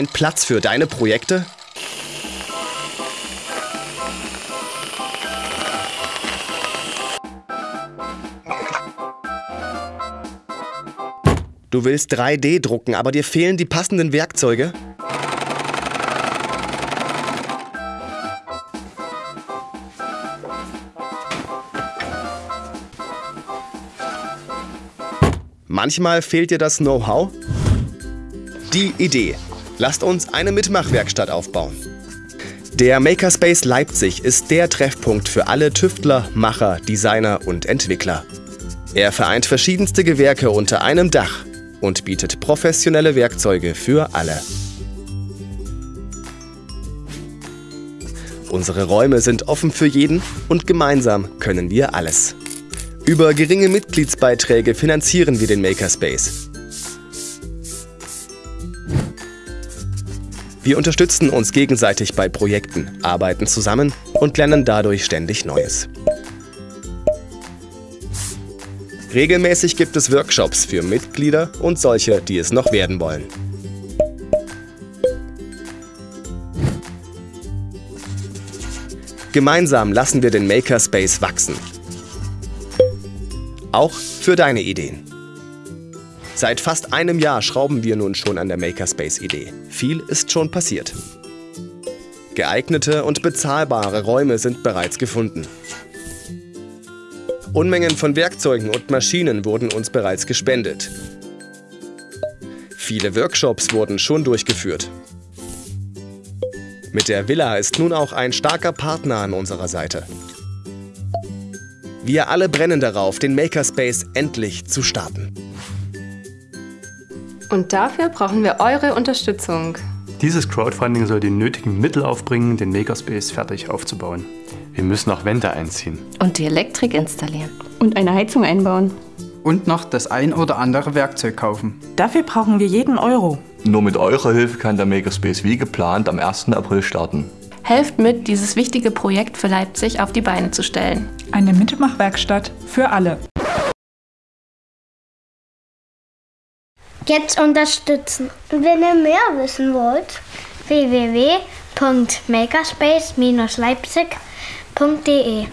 ein Platz für deine Projekte? Du willst 3D drucken, aber dir fehlen die passenden Werkzeuge? Manchmal fehlt dir das Know-how? Die Idee. Lasst uns eine Mitmachwerkstatt aufbauen. Der Makerspace Leipzig ist der Treffpunkt für alle Tüftler, Macher, Designer und Entwickler. Er vereint verschiedenste Gewerke unter einem Dach und bietet professionelle Werkzeuge für alle. Unsere Räume sind offen für jeden und gemeinsam können wir alles. Über geringe Mitgliedsbeiträge finanzieren wir den Makerspace. Wir unterstützen uns gegenseitig bei Projekten, arbeiten zusammen und lernen dadurch ständig Neues. Regelmäßig gibt es Workshops für Mitglieder und solche, die es noch werden wollen. Gemeinsam lassen wir den Makerspace wachsen. Auch für deine Ideen. Seit fast einem Jahr schrauben wir nun schon an der Makerspace-Idee. Viel ist schon passiert. Geeignete und bezahlbare Räume sind bereits gefunden. Unmengen von Werkzeugen und Maschinen wurden uns bereits gespendet. Viele Workshops wurden schon durchgeführt. Mit der Villa ist nun auch ein starker Partner an unserer Seite. Wir alle brennen darauf, den Makerspace endlich zu starten. Und dafür brauchen wir eure Unterstützung. Dieses Crowdfunding soll die nötigen Mittel aufbringen, den Makerspace fertig aufzubauen. Wir müssen auch Wände einziehen. Und die Elektrik installieren. Und eine Heizung einbauen. Und noch das ein oder andere Werkzeug kaufen. Dafür brauchen wir jeden Euro. Nur mit eurer Hilfe kann der Makerspace wie geplant am 1. April starten. Helft mit, dieses wichtige Projekt für Leipzig auf die Beine zu stellen. Eine Mitmachwerkstatt für alle. Jetzt unterstützen. Wenn ihr mehr wissen wollt, www.makerspace-leipzig.de